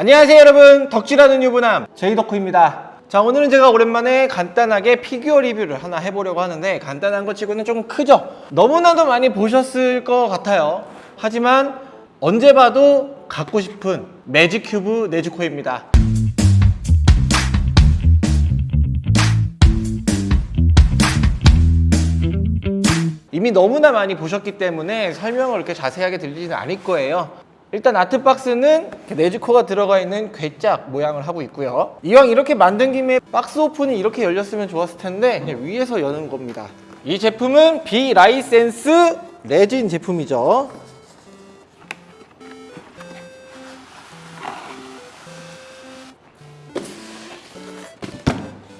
안녕하세요 여러분. 덕질하는 유부남 제이덕후입니다. 자 오늘은 제가 오랜만에 간단하게 피규어 리뷰를 하나 해보려고 하는데 간단한 것 치고는 조금 크죠? 너무나도 많이 보셨을 것 같아요. 하지만 언제 봐도 갖고 싶은 매직 큐브 네즈코입니다. 이미 너무나 많이 보셨기 때문에 설명을 이렇게 자세하게 드리지는 않을 거예요 일단 art box는 네즈코가 들어가 있는 궤짝 모양을 하고 있고요. 이왕 이렇게 만든 김에 박스 오픈이 이렇게 열렸으면 좋았을 텐데 그냥 위에서 여는 겁니다. 이 제품은 비라이센스 레진 제품이죠.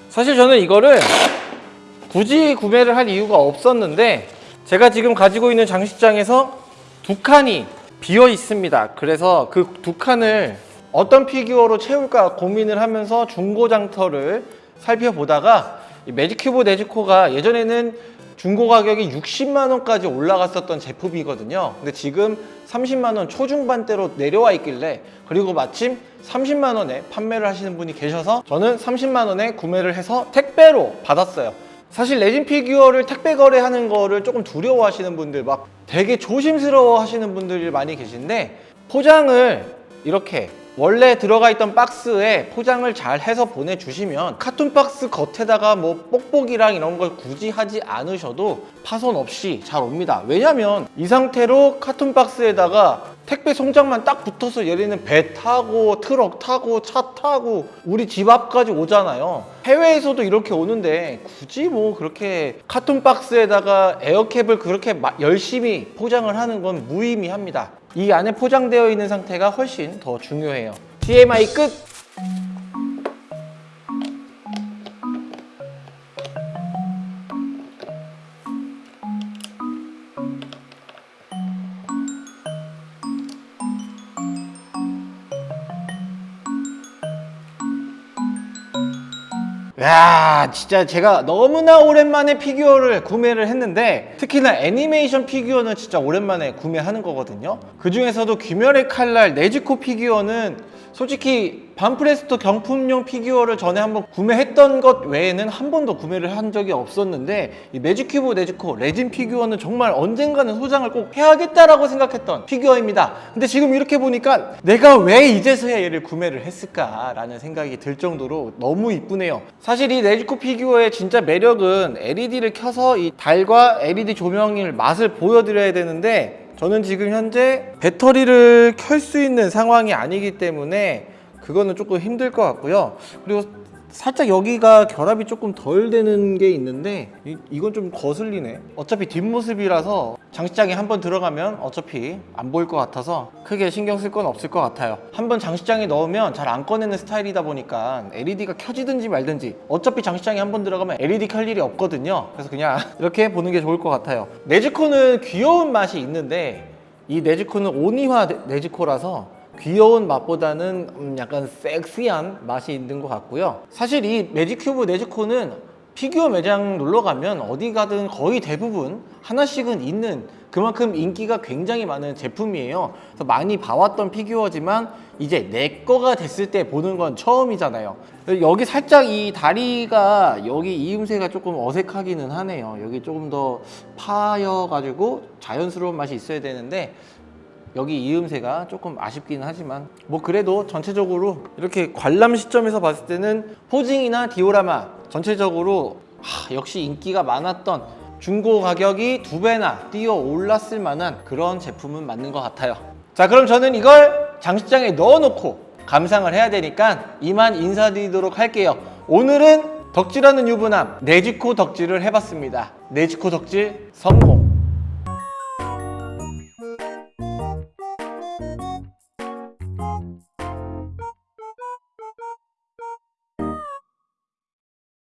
사실 저는 이거를 굳이 구매를 할 이유가 없었는데 제가 지금 가지고 있는 장식장에서 두 칸이 비어 있습니다. 그래서 그 두 칸을 어떤 피규어로 채울까 고민을 하면서 중고장터를 살펴보다가 이 매직큐브 네즈코가 예전에는 중고 가격이 60만 원까지 올라갔었던 제품이거든요. 근데 지금 30만 원 초중반대로 내려와 있길래 그리고 마침 30만 원에 판매를 하시는 분이 계셔서 저는 30만 원에 구매를 해서 택배로 받았어요 사실 레진 피규어를 택배 거래하는 거를 조금 두려워 하시는 분들 막 되게 조심스러워 하시는 분들이 많이 계신데 포장을 이렇게 원래 들어가 있던 박스에 포장을 잘 해서 보내주시면 carton 박스 겉에다가 뭐 뽁뽁이랑 이런 걸 굳이 하지 않으셔도 파손 없이 잘 옵니다. 왜냐면 이 상태로 carton 박스에다가 택배 송장만 딱 붙어서 얘를 배 타고 트럭 타고 차 타고 우리 집 앞까지 오잖아요. 해외에서도 이렇게 오는데 굳이 뭐 그렇게 carton 박스에다가 에어캡을 그렇게 마- 열심히 포장을 하는 건 무의미합니다 이 안에 포장되어 있는 상태가 훨씬 더 중요해요 TMI 끝! 야 진짜 제가 너무나 오랜만에 피규어를 구매를 했는데 특히나 애니메이션 피규어는 진짜 오랜만에 구매하는 거거든요. 그 중에서도 귀멸의 칼날 네즈코 피규어는 솔직히 반프레스토 경품용 피규어를 전에 한번 구매했던 것 외에는 한 번도 구매를 한 적이 없었는데 이 매직큐브 네즈코 레진 피규어는 정말 언젠가는 소장을 꼭 해야겠다라고 생각했던 피규어입니다. 근데 지금 이렇게 보니까 내가 왜 이제서야 얘를 구매를 했을까라는 생각이 들 정도로 너무 이쁘네요. 사실 이 네즈코 피규어의 진짜 매력은 LED를 켜서 이 달과 LED 조명의 맛을 보여드려야 되는데 저는 지금 현재 배터리를 켤 수 있는 상황이 아니기 때문에 그거는 조금 힘들 것 같고요. 그리고 살짝 여기가 결합이 조금 덜 되는 게 있는데 이, 이건 좀 거슬리네. 어차피 뒷모습이라서 장식장에 한번 들어가면 어차피 안 보일 것 같아서 크게 신경 쓸 건 없을 것 같아요. 한번 장식장에 넣으면 잘 안 꺼내는 스타일이다 보니까 LED가 켜지든지 말든지 어차피 장식장에 한번 들어가면 LED 켤 일이 없거든요. 그래서 그냥 이렇게 보는 게 좋을 것 같아요. 네즈코는 귀여운 맛이 있는데 이 네즈코는 온이화 네- 네즈코라서 귀여운 맛보다는 음, 약간 섹시한 맛이 있는 것 같고요. 사실 이 매직큐브 네즈코는 피규어 매장 놀러 가면 어디 가든 거의 대부분 하나씩은 있는 그만큼 인기가 굉장히 많은 제품이에요. 그래서 많이 봐왔던 피규어지만 이제 내 거가 됐을 때 보는 건 처음이잖아요. 여기 살짝 이 다리가 여기 이음새가 조금 어색하기는 하네요. 여기 조금 더 파여가지고 자연스러운 맛이 있어야 되는데 여기 이음새가 조금 아쉽기는 하지만 뭐 그래도 전체적으로 이렇게 관람 시점에서 봤을 때는 포징이나 디오라마 전체적으로 하, 역시 인기가 많았던 중고 가격이 두 배나 뛰어 올랐을 만한 그런 제품은 맞는 것 같아요. 자 그럼 저는 이걸 장식장에 넣어놓고 감상을 해야 되니까 이만 인사드리도록 할게요. 오늘은 덕질하는 유부남 네지코 덕질을 해봤습니다. 네지코 덕질 성공